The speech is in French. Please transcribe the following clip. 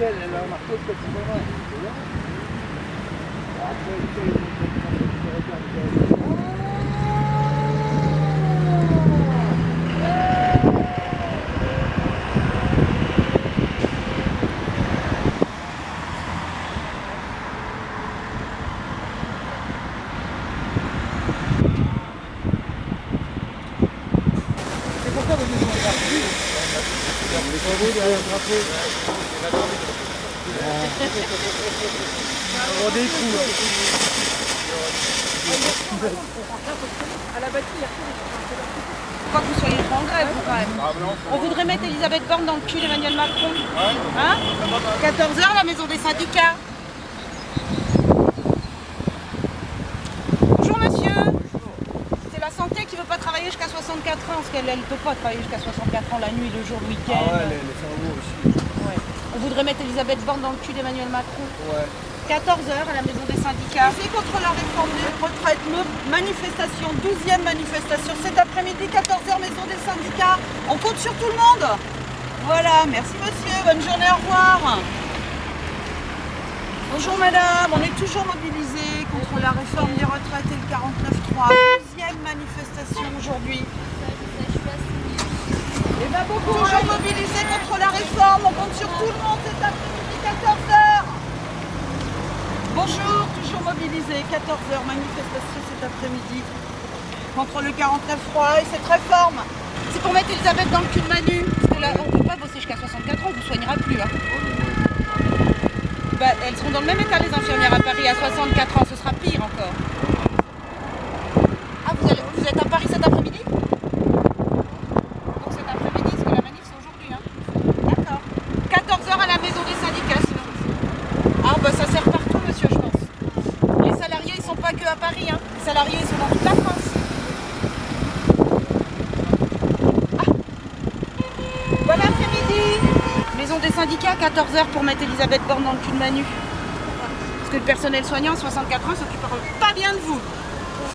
Este es lo On découvre. À la bâtille, Quoi que vous soyez en grève, quand même. On voudrait mettre Elisabeth Borne dans le cul d'Emmanuel Macron. Hein? 14h, la maison des syndicats. Bonjour, monsieur. C'est la santé qui veut pas travailler jusqu'à 64 ans, parce qu'elle ne peut pas travailler jusqu'à 64 ans la nuit, le jour, le week-end. Ah ouais, les, les cerveaux aussi. Ouais. On voudrait mettre Elisabeth Borne dans le cul d'Emmanuel Macron. Ouais. 14h à la maison des syndicats. C'est contre la réforme des retraites? Manifestation, 12e manifestation cet après-midi, 14h, maison des syndicats. On compte sur tout le monde. Voilà, merci monsieur, bonne journée, au revoir. Bonjour madame, on est toujours mobilisés contre la réforme des retraites et le 49.3. 12e manifestation aujourd'hui. Et ben beaucoup, toujours mobilisés contre la réforme, on compte sur tout le monde cet après-midi, 14h. Bonjour, toujours mobilisé, 14h, manifestation cet après-midi contre le 49.3 et cette réforme. C'est pour mettre Elisabeth dans le cul de Manu. Parce que là, on ne peut pas bosser jusqu'à 64 ans, on ne vous soignera plus. Hein. Bah, elles seront dans le même état, les infirmières à Paris, à 64 ans, ce sera pire encore. Ah, vous, allez- vous êtes à Paris cet après-midi Donc cet après-midi, parce que la manif c'est aujourd'hui. Hein. D'accord. 14h à la maison des syndicats sinon. Ah bah ça sert partout monsieur je pense. Les salariés ils sont pas Paris hein. Les salariés sont dans toute la France. Ah. Bon après-midi Maison des syndicats 14h pour mettre Elisabeth Borne dans le cul de Manu. Parce que le personnel soignant à 64 ans s'occupera pas bien de vous.